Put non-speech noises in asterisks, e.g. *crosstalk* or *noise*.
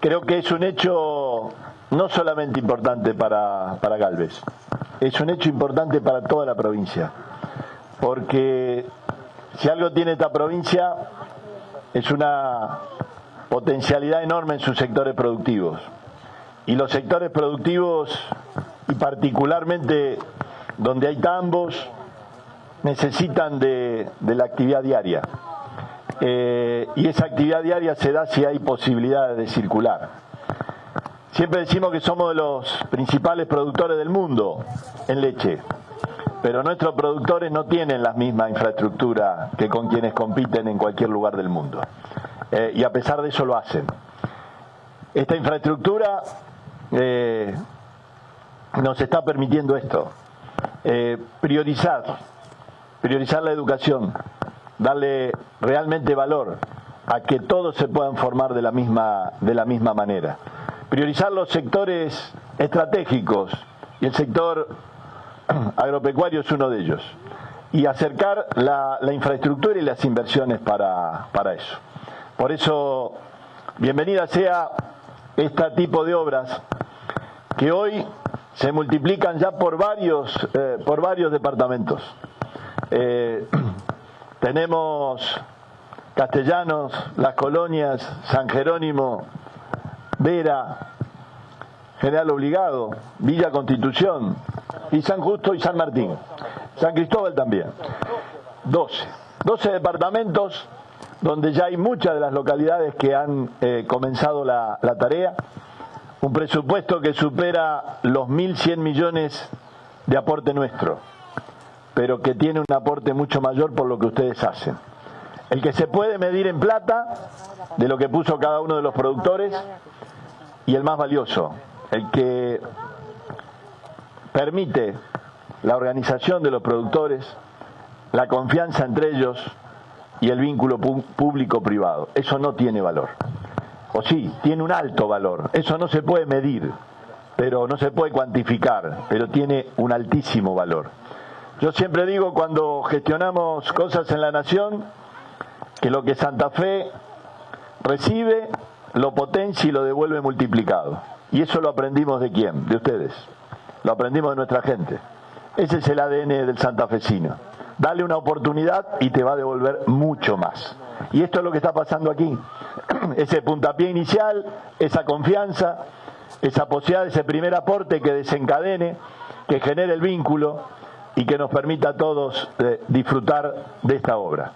creo que es un hecho no solamente importante para, para Galvez, es un hecho importante para toda la provincia, porque si algo tiene esta provincia es una potencialidad enorme en sus sectores productivos. Y los sectores productivos, y particularmente donde hay tambos, necesitan de, de la actividad diaria. Eh, y esa actividad diaria se da si hay posibilidades de circular. Siempre decimos que somos de los principales productores del mundo en leche, pero nuestros productores no tienen la misma infraestructura que con quienes compiten en cualquier lugar del mundo. Eh, y a pesar de eso lo hacen. Esta infraestructura eh, nos está permitiendo esto, priorizar, priorizar la educación, darle realmente valor a que todos se puedan formar de la misma, de la misma manera. Priorizar los sectores estratégicos y el sector *clears throat* agropecuario es uno de ellos. Y acercar la, infraestructura y las inversiones para, para eso. Por eso, bienvenida sea este tipo de obras que hoy se multiplican ya por varios, eh, por varios departamentos. Eh, *clears throat* tenemos Castellanos, Las Colonias, San Jerónimo, Vera, General Obligado, Villa Constitución y San Justo y San Martín. San Cristóbal también. 12. 12 departamentos donde ya hay muchas de las localidades que han eh, comenzado la, la tarea. Un presupuesto que supera los 1.100 millones de aporte nuestro, pero que tiene un aporte mucho mayor por lo que ustedes hacen. El que se puede medir en plata de lo que puso cada uno de los productores y el más valioso, el que permite la organización de los productores, la confianza entre ellos y el vínculo público-privado. Eso no tiene valor. O sí, tiene un alto valor. Eso no se puede medir, pero no se puede cuantificar, pero tiene un altísimo valor. Yo siempre digo cuando gestionamos cosas en la nación que lo que Santa Fe recibe lo potencia y lo devuelve multiplicado. Y eso lo aprendimos de quién? De ustedes. Lo aprendimos de nuestra gente. Ese es el ADN del santafesino. Dale una oportunidad y te va a devolver mucho más. Y esto es lo que está pasando aquí. *clears throat* Ese puntapié inicial, esa confianza, esa posibilidad, ese primer aporte que desencadene, que genere el vínculo y que nos permita a todos eh, disfrutar de esta obra.